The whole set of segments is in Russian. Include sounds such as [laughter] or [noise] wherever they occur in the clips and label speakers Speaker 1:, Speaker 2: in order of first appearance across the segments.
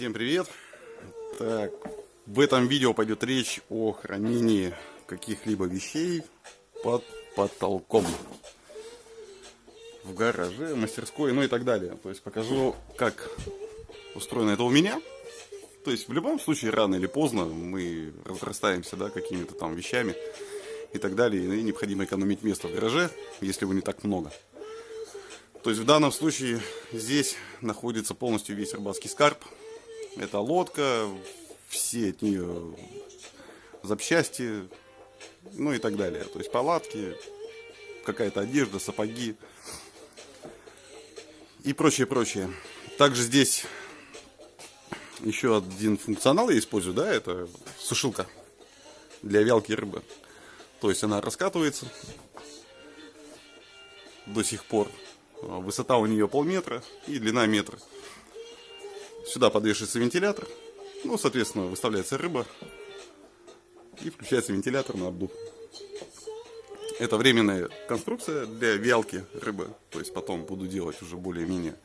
Speaker 1: Всем привет! Так, в этом видео пойдет речь о хранении каких-либо вещей под потолком в гараже, мастерской, ну и так далее. То есть покажу, как устроено это у меня. То есть в любом случае, рано или поздно мы разрастаемся да, какими-то там вещами и так далее. И необходимо экономить место в гараже, если его не так много. То есть в данном случае здесь находится полностью весь рыбацкий скарб. Это лодка, все от нее запчасти, ну и так далее. То есть палатки, какая-то одежда, сапоги и прочее, прочее. Также здесь еще один функционал я использую, да, это сушилка для вялки рыбы. То есть она раскатывается до сих пор. Высота у нее полметра и длина метра. Сюда подвешивается вентилятор. Ну, соответственно, выставляется рыба. И включается вентилятор на обдув. Это временная конструкция для вялки рыбы. То есть потом буду делать уже более-менее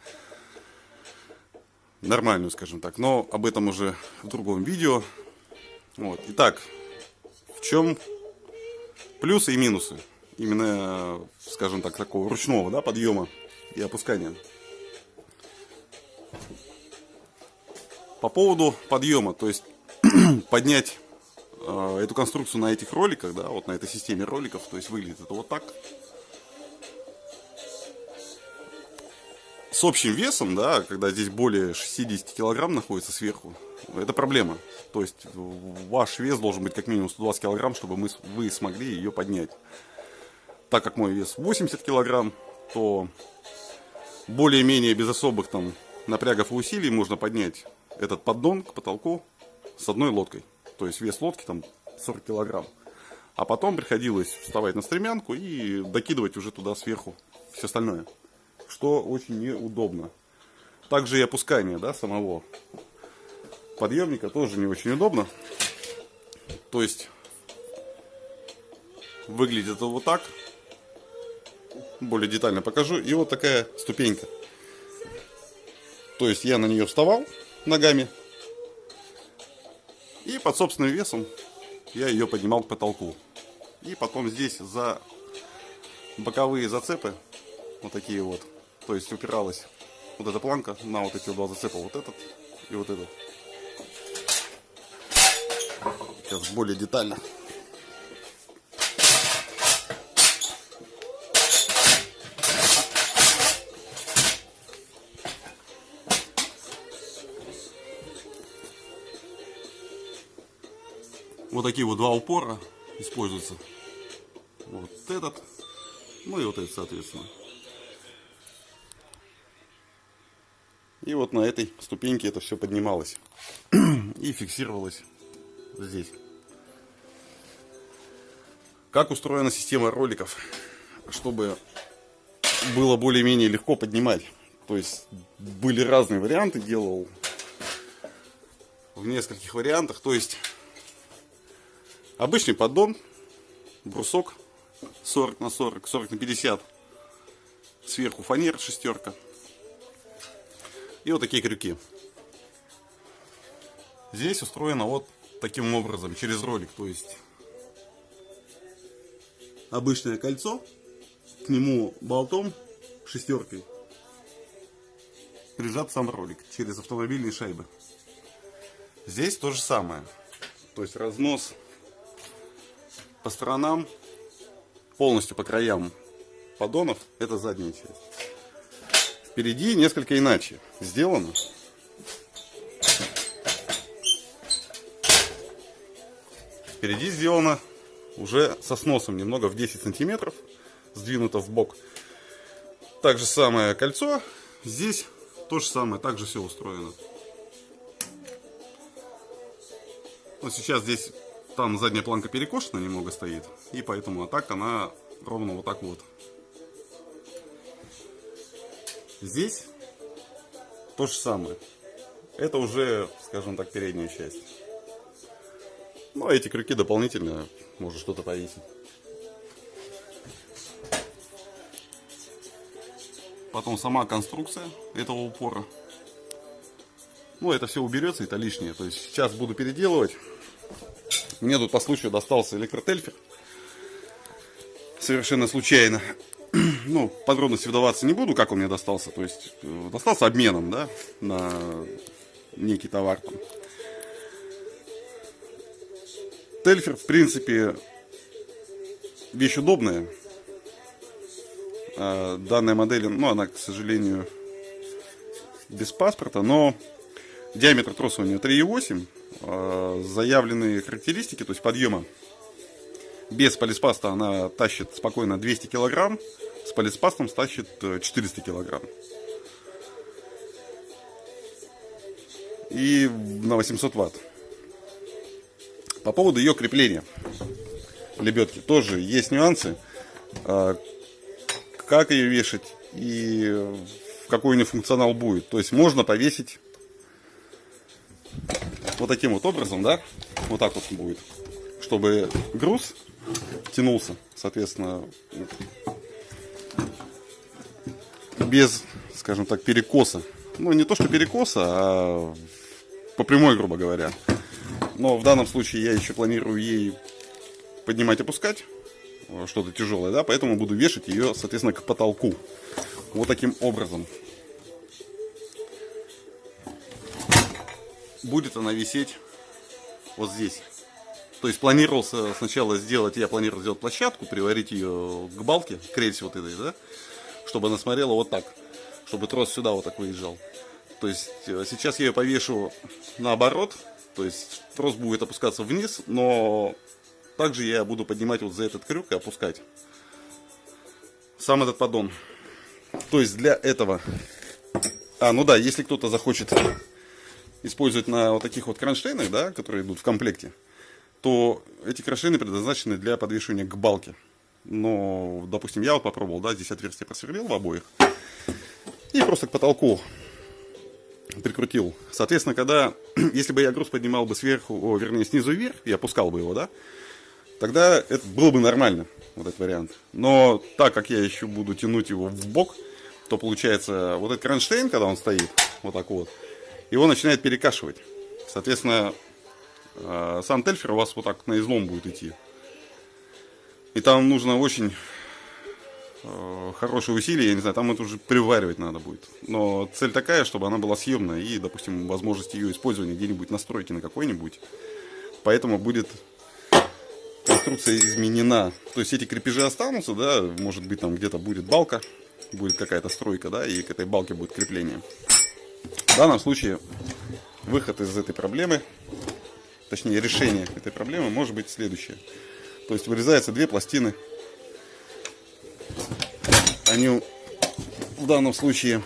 Speaker 1: нормальную, скажем так. Но об этом уже в другом видео. Вот. Итак, в чем плюсы и минусы? Именно, скажем так, такого ручного да, подъема и опускания. По поводу подъема, то есть [clears throat] поднять э, эту конструкцию на этих роликах, да, вот на этой системе роликов, то есть выглядит это вот так. С общим весом, да, когда здесь более 60 килограмм находится сверху, это проблема. То есть ваш вес должен быть как минимум 120 килограмм, чтобы мы, вы смогли ее поднять. Так как мой вес 80 килограмм, то более-менее без особых там напрягов и усилий можно поднять этот поддон к потолку с одной лодкой. То есть вес лодки там 40 килограмм. А потом приходилось вставать на стремянку и докидывать уже туда сверху все остальное. Что очень неудобно. Также и опускание да, самого подъемника тоже не очень удобно. То есть выглядит это вот так более детально покажу. И вот такая ступенька. То есть я на нее вставал ногами. И под собственным весом я ее поднимал к потолку. И потом здесь за боковые зацепы, вот такие вот, то есть упиралась вот эта планка на вот эти два зацепа, вот этот и вот этот. Сейчас более детально. Вот такие вот два упора используются. Вот этот, ну и вот этот, соответственно. И вот на этой ступеньке это все поднималось и фиксировалось здесь. Как устроена система роликов, чтобы было более-менее легко поднимать. То есть были разные варианты, делал в нескольких вариантах. То есть Обычный поддон, брусок 40 на 40, 40 на 50. Сверху фанер шестерка. И вот такие крюки. Здесь устроено вот таким образом, через ролик. То есть обычное кольцо, к нему болтом, шестеркой, прижат сам ролик через автомобильные шайбы. Здесь то же самое. То есть разнос по сторонам, полностью по краям поддонов, это задняя часть. Впереди несколько иначе сделано. Впереди сделано уже со сносом немного в 10 сантиметров, сдвинуто в бок. Так же самое кольцо, здесь то же самое, также все устроено. Вот сейчас здесь там задняя планка перекошена немного стоит, и поэтому а так она ровно вот так вот. Здесь то же самое. Это уже, скажем так, передняя часть. Ну, а эти крюки дополнительно, может что-то повесить. Потом сама конструкция этого упора. Ну, это все уберется, это лишнее. То есть сейчас буду переделывать. Мне тут по случаю достался электротельфер. Совершенно случайно. [clears throat] Ну, подробности вдаваться не буду, как он мне достался. То есть, э, достался обменом, да, на некий товар. Тельфер, в принципе, вещь удобная. А данная модель, ну, она, к сожалению, без паспорта, но диаметр троса у нее 3,8. А заявленные характеристики, то есть подъема без полиспаста она тащит спокойно 200 килограмм, с полиспастом тащит 400 килограмм. И на 800 ватт. По поводу ее крепления лебедки тоже есть нюансы. А, как ее вешать и какой у нее функционал будет. То есть можно повесить вот таким вот образом, да, вот так вот будет, чтобы груз тянулся, соответственно, без, скажем так, перекоса. Ну, не то, что перекоса, а по прямой, грубо говоря. Но в данном случае я еще планирую ей поднимать, опускать что-то тяжелое, да, поэтому буду вешать ее, соответственно, к потолку. Вот таким образом. Будет она висеть вот здесь. То есть планировался сначала сделать, я планировал сделать площадку, приварить ее к балке, к рельсе вот этой, да, чтобы она смотрела вот так, чтобы трос сюда вот так выезжал. То есть э, сейчас я ее повешу наоборот, то есть трос будет опускаться вниз, но также я буду поднимать вот за этот крюк и опускать сам этот поддон. То есть для этого... А, ну да, если кто-то захочет использовать на вот таких вот кронштейнах, да, которые идут в комплекте, то эти кронштейны предназначены для подвешивания к балке. Но, допустим, я вот попробовал, да, здесь отверстие просверлил в обоих. И просто к потолку прикрутил. Соответственно, когда, [clears throat] если бы я груз поднимал бы сверху, о, вернее, снизу вверх, я опускал бы его, да, тогда это было бы нормально, вот этот вариант. Но так как я еще буду тянуть его в бок, то получается, вот этот кронштейн, когда он стоит, вот так вот, его начинает перекашивать. Соответственно, э, сам тельфер у вас вот так на излом будет идти. И там нужно очень э, хорошие усилия, я не знаю, там это уже приваривать надо будет. Но цель такая, чтобы она была съемная и, допустим, возможность ее использования где-нибудь на стройке на какой-нибудь. Поэтому будет конструкция изменена. То есть эти крепежи останутся, да, может быть там где-то будет балка, будет какая-то стройка, да, и к этой балке будет крепление. В данном случае выход из этой проблемы, точнее решение этой проблемы может быть следующее. То есть вырезаются две пластины. Они в данном случае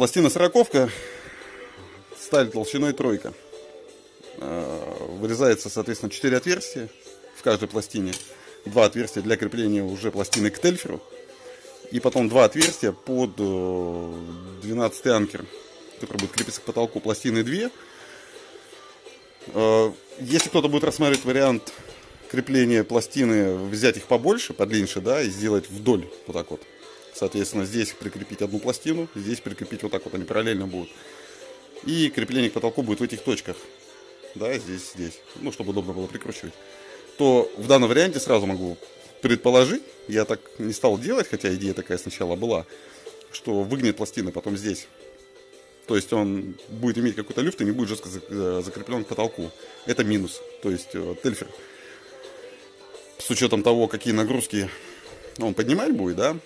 Speaker 1: Пластина сороковка, сталь толщиной тройка. А, вырезается, соответственно, 4 отверстия в каждой пластине. Два отверстия для крепления уже пластины к тельферу. И потом два отверстия под 12 э, анкер, который будет крепиться к потолку. Пластины 2. А, если кто-то будет рассматривать вариант крепления пластины, взять их побольше, подлиннее, да, и сделать вдоль вот так вот. Соответственно, здесь прикрепить одну пластину, здесь прикрепить вот так вот, они параллельно будут. И крепление к потолку будет в этих точках. Да, здесь, здесь. Ну, чтобы удобно было прикручивать. То в данном варианте сразу могу предположить, я так не стал делать, хотя идея такая сначала была, что выгнет пластины потом здесь. То есть он будет иметь какой-то люфт и не будет жестко закреплен к потолку. Это минус. То есть э, тельфер с учетом того, какие нагрузки он поднимать будет, да,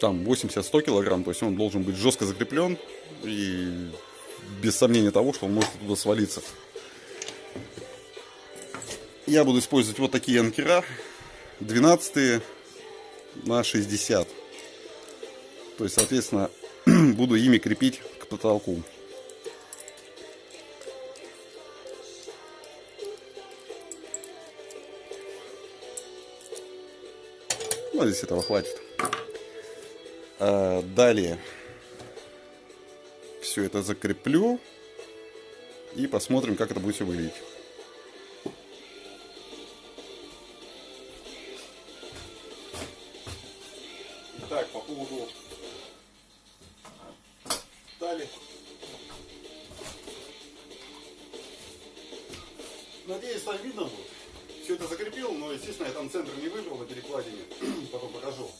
Speaker 1: там 80-100 килограмм, то есть он должен быть жестко закреплен и без сомнения того, что он может туда свалиться. Я буду использовать вот такие анкера, 12 на 60. То есть, соответственно, [clears throat] буду ими крепить к потолку. Ну, здесь этого хватит. А, далее все это закреплю. и посмотрим, как это будет все выглядеть. Так, по поводу. Надеюсь, там видно будет. Все это закрепил, но, естественно, я там центр не выбрал на перекладине. [clears throat] Потом покажу.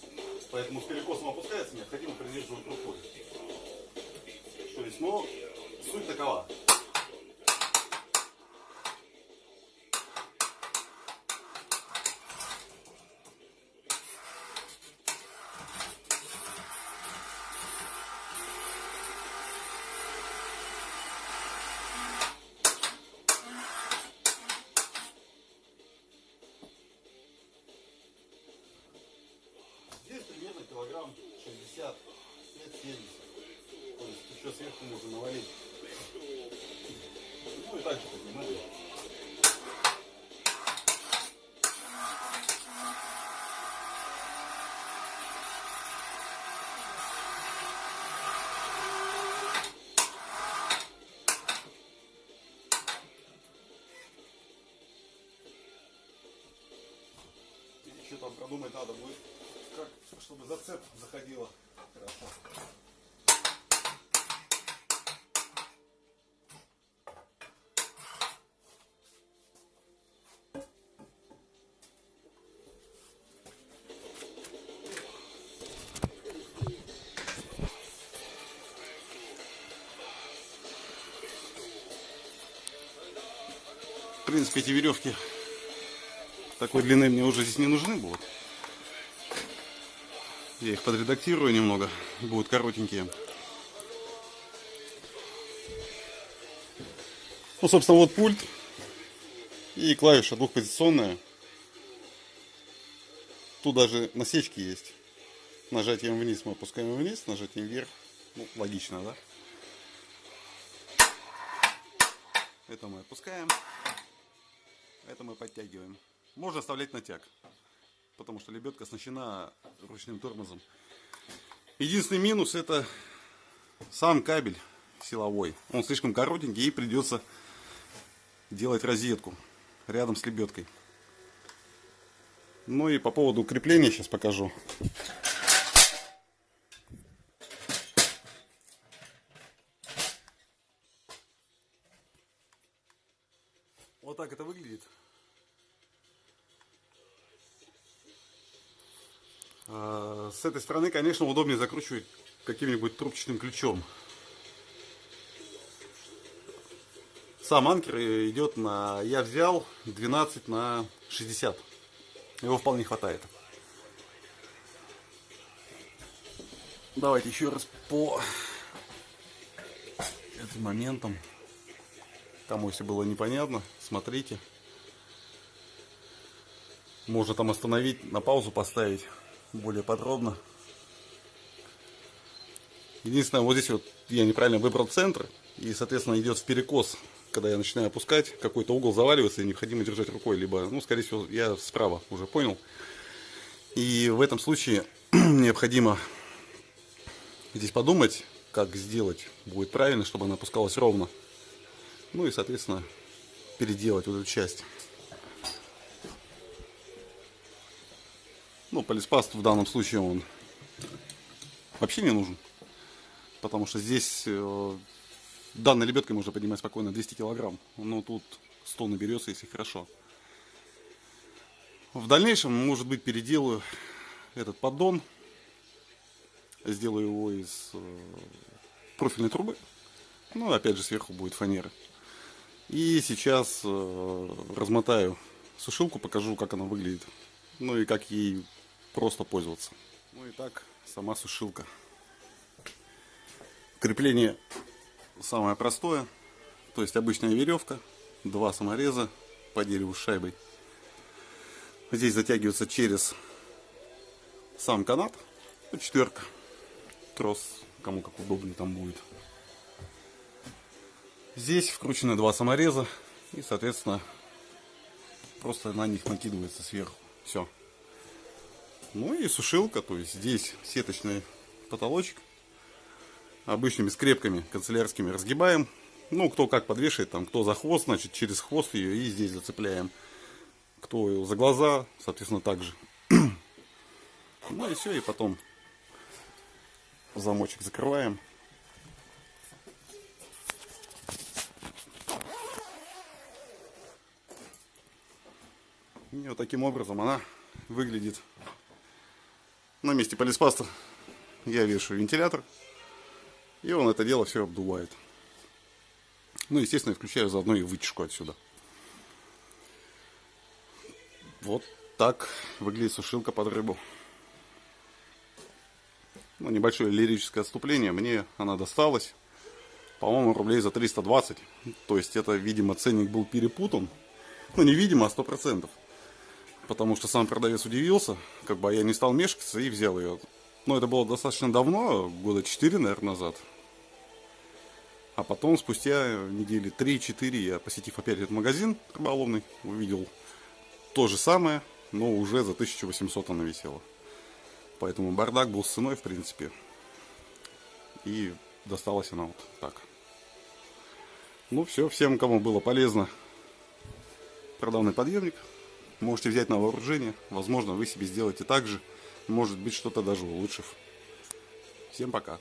Speaker 1: Поэтому перекосом опускается, необходимо придерживать рукой. То есть, но суть такова. Примерно килограмм 60, 70. Еще сверху можно навалить. Ну и так же поднимали. Еще там продумать надо будет, как, чтобы зацеп заходила хорошо. Принципе, эти веревки такой длины мне уже здесь не нужны будут. Я их подредактирую немного, будут коротенькие. Ну, собственно, вот пульт и клавиша двухпозиционная. Тут даже насечки есть. Нажатием вниз мы опускаем вниз, нажатием вверх. Ну, логично, да? Это мы опускаем. Это мы подтягиваем. Можно оставлять натяг, потому что лебедка оснащена ручным тормозом. Единственный минус это сам кабель силовой. Он слишком коротенький и придется делать розетку рядом с лебедкой. Ну и по поводу крепления сейчас покажу. С этой стороны, конечно, удобнее закручивать каким-нибудь трубчатым ключом. Сам анкер идет на... Я взял 12 на 60. Его вполне хватает. Давайте еще раз по этим моментам. Кому если было непонятно, смотрите. Можно там остановить, на паузу поставить более подробно. Единственное, вот здесь вот я неправильно выбрал центр. И, соответственно, идет в перекос, когда я начинаю опускать. Какой-то угол заваливается и необходимо держать рукой. Либо, ну, скорее всего, я справа уже понял. И в этом случае [clears throat] необходимо здесь подумать, как сделать будет правильно, чтобы она опускалась ровно. Ну и, соответственно, переделать вот эту часть. Ну, полиспаст в данном случае он вообще не нужен. Потому что здесь э, данной лебедкой можно поднимать спокойно 200 килограмм. Но тут 100 наберется, если хорошо. В дальнейшем, может быть, переделаю этот поддон. Сделаю его из э, профильной трубы. Ну, опять же, сверху будет фанера. И сейчас э, размотаю сушилку, покажу, как она выглядит. Ну и как ей просто пользоваться. Ну и так, сама сушилка. Крепление самое простое. То есть обычная веревка, два самореза по дереву с шайбой. Здесь затягивается через сам канат. Ну, четверка. Трос, кому как удобнее там будет. Здесь вкручены два самореза. И, соответственно, просто на них накидывается сверху. Все. Ну и сушилка, то есть здесь сеточный потолочек. Обычными скрепками канцелярскими разгибаем Ну, кто как подвешивает, там, кто за хвост, значит, через хвост ее и здесь зацепляем. Кто за глаза, соответственно, так же. [clears throat] Ну и все, и потом замочек закрываем. И вот таким образом она выглядит. На месте полиспаста я вешаю вентилятор. И он это дело все обдувает. Ну, естественно, я включаю заодно и вытяжку отсюда. Вот так выглядит сушилка под рыбу. Ну, небольшое лирическое отступление. Мне она досталась, по-моему, рублей за 320. То есть это, видимо, ценник был перепутан. Ну, не видимо, а сто процентов. Потому что сам продавец удивился, как бы я не стал мешкаться и взял ее. Но это было достаточно давно, года 4, наверное, назад. А потом, спустя недели 3-4, я, посетив опять этот магазин рыболовный, увидел то же самое, но уже за 1800 она висела. Поэтому бардак был с ценой, в принципе. И досталась она вот так. Ну все, всем, кому было полезно продавный подъемник, можете взять на вооружение. Возможно, вы себе сделаете так же. Может быть, что-то даже улучшив. Всем пока.